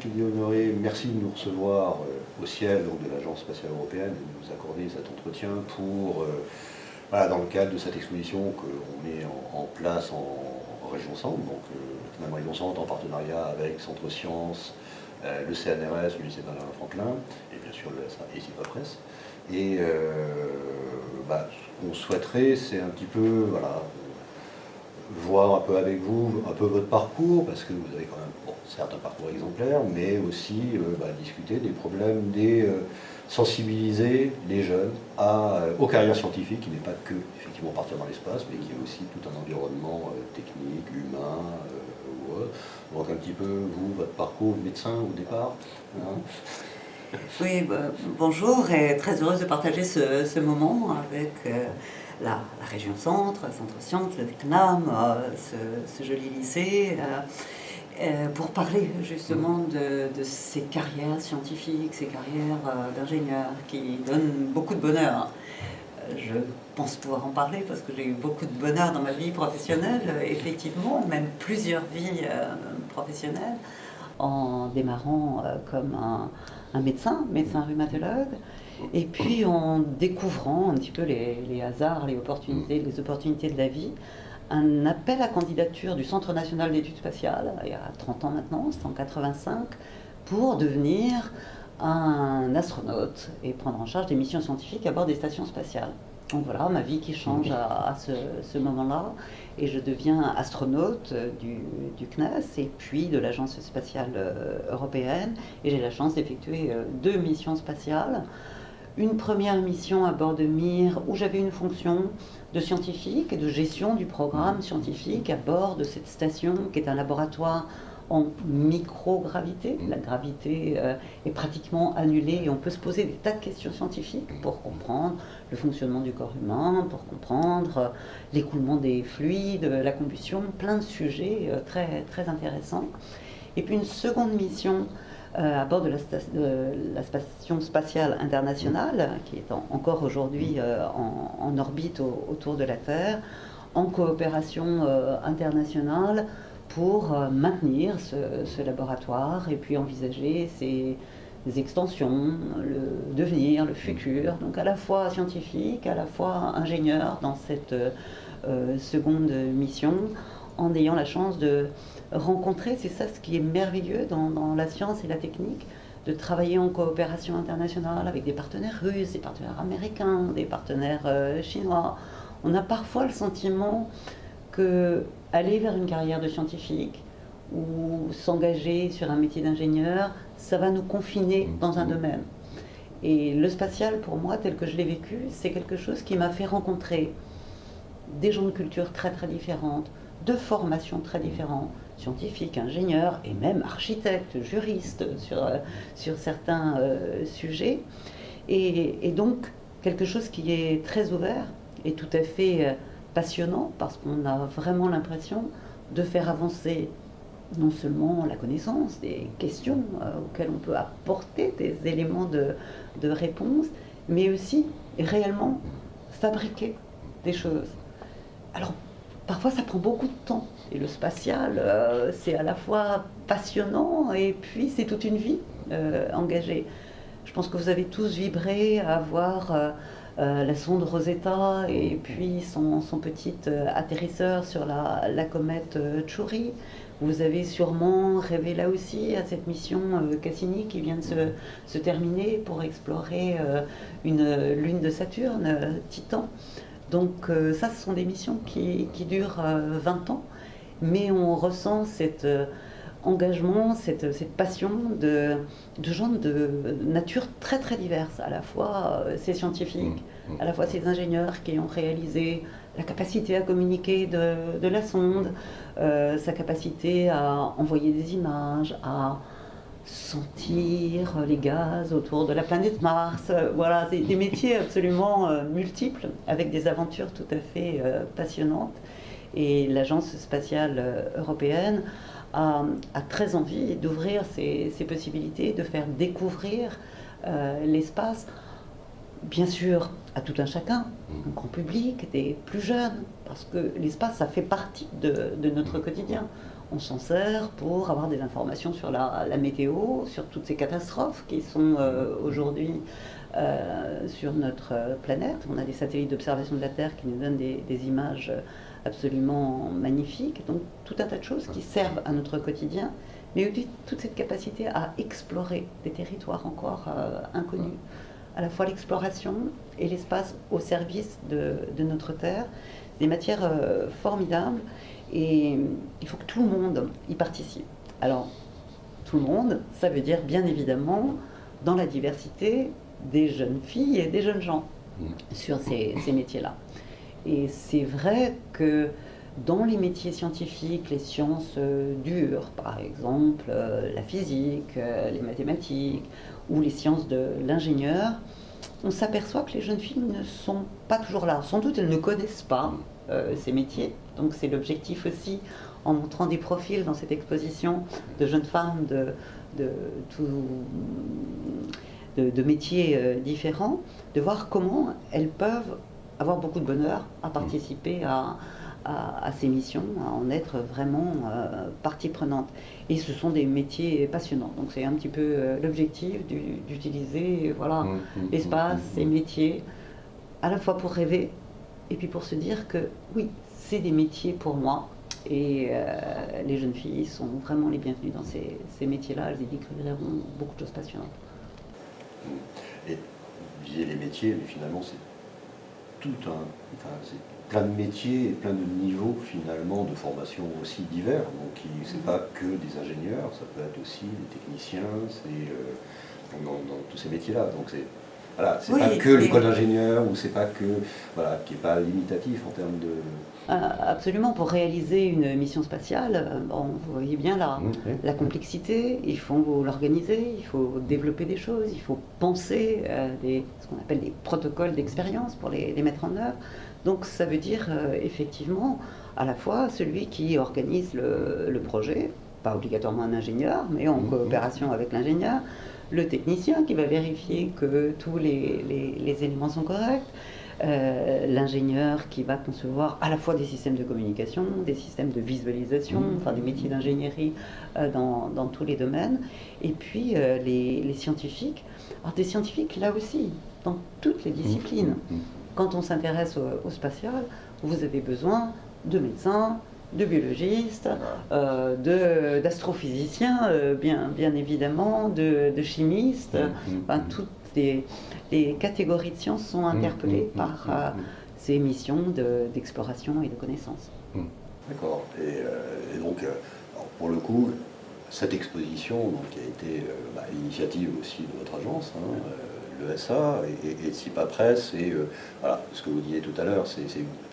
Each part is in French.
Philippe Honoré, merci de nous recevoir au ciel donc, de l'Agence spatiale européenne et de nous accorder cet entretien pour, dans le cadre de cette exposition qu'on met en, place en, région Centre, donc finalement région Centre en partenariat avec Centre Sciences, le CNRS, le lycée Benjamin Franklin, et bien sûr le SA et Silva Presse. Et bah, ce qu'on souhaiterait, c'est un petit peu, voilà, voir un peu avec vous un peu votre parcours, parce que vous avez quand même, bon, certes un parcours exemplaire, mais aussi euh, bah, discuter des problèmes, des euh, sensibiliser les jeunes à, euh, aux carrières scientifiques, qui n'est pas que effectivement partir dans l'espace, mais qui est aussi tout un environnement technique, humain, ou autre. Donc un petit peu, vous, votre parcours médecin au départ hein. Oui, bah, bonjour et très heureuse de partager ce, ce moment avec la, région centre, Centre Sciences, le Vietnam, euh, ce, joli lycée, euh, euh, pour parler justement de, ces carrières scientifiques, ces carrières d'ingénieurs qui donnent beaucoup de bonheur. Je pense pouvoir en parler parce que j'ai eu beaucoup de bonheur dans ma vie professionnelle, effectivement, même plusieurs vies professionnelles, en démarrant comme un, un médecin, médecin rhumatologue, et puis en découvrant un petit peu les, hasards, les opportunités, les opportunités de la vie, un appel à candidature du Centre national d'études spatiales, il y a 30 ans maintenant, c'est en 85, pour devenir un astronaute et prendre en charge des missions scientifiques à bord des stations spatiales. Donc voilà, ma vie qui change à, ce, moment-là, et je deviens astronaute du, du, CNES et puis de l'Agence spatiale euh, européenne, et j'ai la chance d'effectuer euh, deux missions spatiales. Une première mission à bord de Mir où j'avais une fonction de scientifique et de gestion du programme scientifique à bord de cette station qui est un laboratoire en microgravité. La gravité euh, est pratiquement annulée et on peut se poser des tas de questions scientifiques pour comprendre le fonctionnement du corps humain, pour comprendre euh, l'écoulement des fluides, la combustion, plein de sujets euh, très, très intéressants. Et puis une seconde mission euh, à bord de la, Station spatiale internationale, qui est encore aujourd'hui euh, en, orbite autour de la Terre, en coopération euh, internationale pour maintenir ce, laboratoire et puis envisager ses, extensions, le devenir, le futur, donc à la fois scientifique, à la fois ingénieur dans cette seconde mission, en ayant la chance de rencontrer, c'est ça ce qui est merveilleux dans, la science et la technique, de travailler en coopération internationale avec des partenaires russes, des partenaires américains, des partenaires euh, chinois. On a parfois le sentiment que aller vers une carrière de scientifique ou s'engager sur un métier d'ingénieur, ça va nous confiner dans un domaine. Et le spatial, pour moi, tel que je l'ai vécu, c'est quelque chose qui m'a fait rencontrer des gens de culture très très différentes, de formations très différentes, scientifiques, ingénieurs et même architectes, juristes sur, euh, sur certains euh, sujets. Et, donc quelque chose qui est très ouvert et tout à fait euh, passionnant parce qu'on a vraiment l'impression de faire avancer non seulement la connaissance, des questions auxquelles on peut apporter des éléments de, de réponse, mais aussi réellement fabriquer des choses. Alors parfois ça prend beaucoup de temps. Et le spatial, euh, c'est à la fois passionnant et puis c'est toute une vie euh, engagée. Je pense que vous avez tous vibré à voir euh, la sonde Rosetta et puis son, petit atterrisseur sur la, comète Chury. Vous avez sûrement rêvé là aussi à cette mission Cassini qui vient de se, se terminer pour explorer une lune de Saturne, Titan. Donc euh, ça, ce sont des missions qui, durent 20 euh, ans, mais on ressent cet euh, engagement, cette, passion de, gens de nature très très diverse, à la fois ces scientifiques, mmh, mmh. à la fois ces ingénieurs qui ont réalisé la capacité à communiquer de, la sonde, sa capacité à envoyer des images, à sentir les gaz autour de la planète Mars. Voilà, c'est des métiers absolument euh, multiples, avec des aventures tout à fait euh, passionnantes. Et l'Agence spatiale euh, européenne a, très envie d'ouvrir ces, possibilités, de faire découvrir l'espace, bien sûr, à tout un chacun, un grand public, des plus jeunes, parce que l'espace, ça fait partie de, de notre quotidien. On s'en sert pour avoir des informations sur la, météo, sur toutes ces catastrophes qui sont euh, aujourd'hui euh, sur notre planète. On a des satellites d'observation de la Terre qui nous donnent des, images absolument magnifiques. Donc tout un tas de choses qui servent à notre quotidien, mais aussi toute cette capacité à explorer des territoires encore euh, inconnus. À la fois l'exploration et l'espace au service de, notre Terre, des matières formidables et il faut que tout le monde y participe. Alors, tout le monde, ça veut dire bien évidemment dans la diversité des jeunes filles et des jeunes gens mm. sur ces, métiers-là. Et c'est vrai que dans les métiers scientifiques, les sciences euh, dures, par exemple euh, la physique, euh, les mathématiques ou les sciences de l'ingénieur, on s'aperçoit que les jeunes filles ne sont pas toujours là. Sans doute elles ne connaissent pas ces métiers, donc c'est l'objectif aussi, en montrant des profils dans cette exposition de jeunes femmes de, de, métiers euh, différents, de voir comment elles peuvent avoir beaucoup de bonheur à participer à, ces missions, à en être vraiment euh, partie prenante. Et ce sont des métiers passionnants. Donc c'est un petit peu euh, l'objectif d'utiliser voilà, mmh, mmh, l'espace, mmh, ces métiers, à la fois pour rêver et puis pour se dire que oui, c'est des métiers pour moi. Et euh, les jeunes filles sont vraiment les bienvenues dans ces, métiers-là. Elles y découvriront beaucoup de choses passionnantes. Et vous disiez les métiers, mais finalement, c'est tout un. Enfin, plein de métiers et plein de niveaux, finalement, de formation aussi divers. Donc, c'est mm-hmm. pas que des ingénieurs, ça peut être aussi des techniciens, c'est. Euh, dans, dans, tous ces métiers-là. Donc, c'est voilà, c'est pas que l'école d'ingénieur ou c'est pas que voilà, qui est pas limitatif en termes de. Ah, absolument, pour réaliser une mission spatiale, euh, bon, vous voyez bien la, mmh, la complexité, il faut l'organiser, il faut développer des choses, il faut penser euh, des, ce qu'on appelle des protocoles d'expérience pour les, les, mettre en œuvre. Donc ça veut dire euh, effectivement à la fois celui qui organise le, le, projet, pas obligatoirement un ingénieur, mais en mmh, coopération avec l'ingénieur, le technicien qui va vérifier que tous les, éléments sont corrects, euh, l'ingénieur qui va concevoir à la fois des systèmes de communication, des systèmes de visualisation, mmh. enfin des métiers d'ingénierie euh, dans, tous les domaines, et puis euh, les, scientifiques. Alors des scientifiques là aussi, dans toutes les disciplines. Mmh. Mmh. Quand on s'intéresse au spatial, vous avez besoin de médecins, de biologistes, euh, d'astrophysiciens, euh, bien, bien évidemment, de, chimistes. Mm, mm, mm. toutes les, catégories de sciences sont interpellées par euh, ces missions d'exploration et de connaissance. D'accord. Et, donc, pour le coup, cette exposition donc, qui a été bah, l'initiative aussi de votre agence, hein, l'ESA et, et, de CIPA Presse, et voilà, ce que vous disiez tout à l'heure,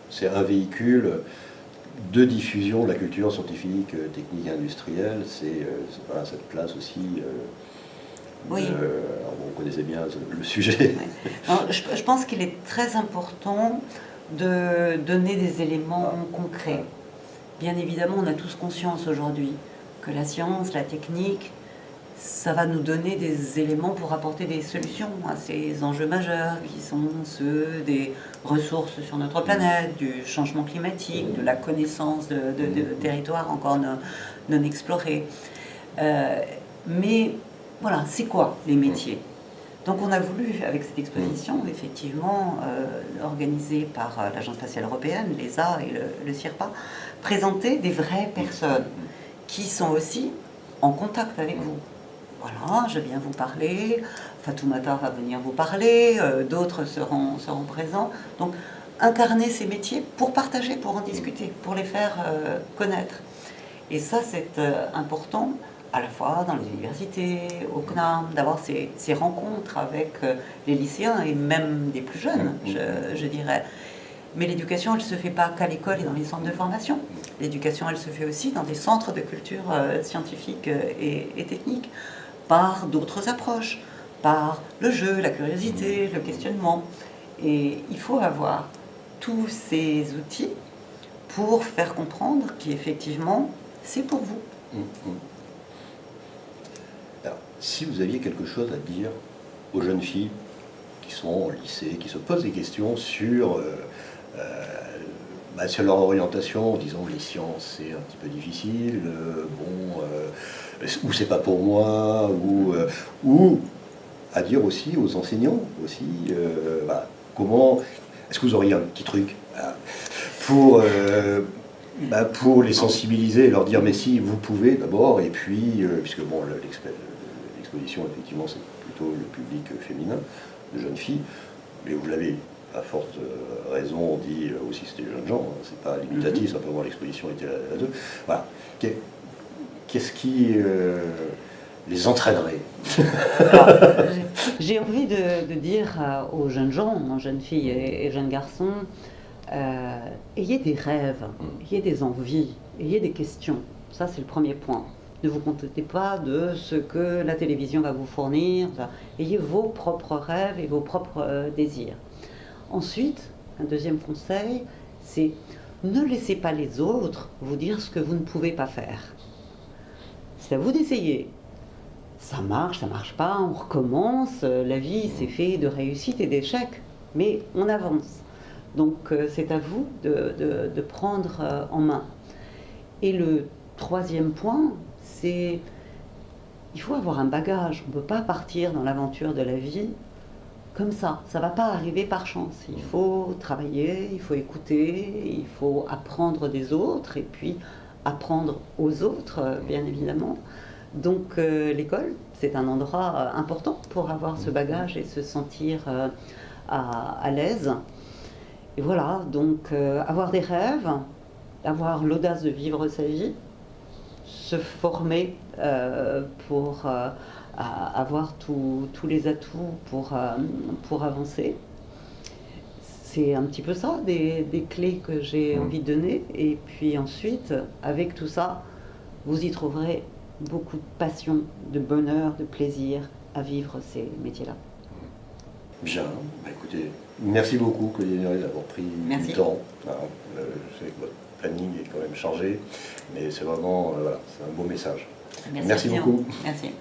c'est un véhicule de diffusion de la culture scientifique, euh, technique, industrielle, c'est euh, cette place aussi. Euh, oui. vous connaissez bien le sujet. je, pense qu'il est très important de donner des éléments ah. concrets. Bien évidemment, on a tous conscience aujourd'hui que la science, la technique, ça va nous donner des éléments pour apporter des solutions à ces enjeux majeurs qui sont ceux des ressources sur notre planète, du changement climatique, de la connaissance de, territoires encore non, explorés. Euh, mais voilà, c'est quoi les métiers? Donc on a voulu, avec cette exposition, effectivement, euh, organisée par euh, l'Agence spatiale européenne, l'ESA et le, le CIRPA, présenter des vraies personnes qui sont aussi en contact avec vous voilà, je viens vous parler, Fatoumata va venir vous parler, euh, d'autres seront, seront présents. Donc, incarner ces métiers pour partager, pour en discuter, pour les faire euh, connaître. Et ça, c'est euh, important à la fois dans les universités, au CNAM, d'avoir ces, ces, rencontres avec les lycéens et même des plus jeunes, je, je dirais. Mais l'éducation, elle ne se fait pas qu'à l'école et dans les centres de formation. L'éducation, elle se fait aussi dans des centres de culture scientifique et, et technique par d'autres approches, par le jeu, la curiosité, le questionnement. Et il faut avoir tous ces outils pour faire comprendre qu'effectivement, c'est pour vous. Hum, hum. Alors, si vous aviez quelque chose à dire aux jeunes filles qui sont au lycée, qui se posent des questions sur euh, euh, bah, sur leur orientation en disant les sciences c'est un petit peu difficile, bon, ou c'est pas pour moi, ou, ou à dire aussi aux enseignants aussi, bah, comment, est-ce que vous auriez un petit truc pour bah, pour les sensibiliser leur dire mais si vous pouvez d'abord et puis euh, puisque bon l'exposition effectivement c'est plutôt le public féminin de jeunes filles mais vous l'avez à forte euh, raison dit euh, aussi c'était des jeunes gens hein, c'est pas limitatif mm-hmm. simplement l'exposition était là, dedans voilà qu'est-ce qui les entraînerait J'ai envie de, dire aux jeunes gens, aux jeunes filles et jeunes garçons, euh, ayez des rêves, ayez des envies, ayez des questions. Ça, c'est le premier point. Ne vous contentez pas de ce que la télévision va vous fournir. Ayez vos propres rêves et vos propres euh, désirs. Ensuite, un deuxième conseil, c'est ne laissez pas les autres vous dire ce que vous ne pouvez pas faire. C'est à vous d'essayer. Ça marche, ça marche pas, on recommence. La vie, c'est fait de réussite et d'échecs, mais on avance. Donc euh, c'est à vous de, prendre euh, en main. Et le troisième point, c'est il faut avoir un bagage. On ne peut pas partir dans l'aventure de la vie comme ça. Ça ne va pas arriver par chance. Il faut travailler, il faut écouter, il faut apprendre des autres et puis apprendre aux autres, euh, bien évidemment. Donc l'école, c'est un endroit important pour avoir ce bagage et se sentir à l'aise. Et voilà, donc euh, avoir des rêves, avoir l'audace de vivre sa vie, se former euh, pour euh, avoir tous les atouts pour, pour avancer. C'est un petit peu ça, des, des clés que j'ai mmh. envie de donner. Et puis ensuite, avec tout ça, vous y trouverez beaucoup de passion, de bonheur, de plaisir à vivre ces métiers-là. Bien, bah, écoutez, merci beaucoup Claudie d'avoir pris du temps. Euh, je sais que votre planning est quand même chargé, mais c'est vraiment euh, voilà, un beau message. Merci, merci beaucoup. Merci.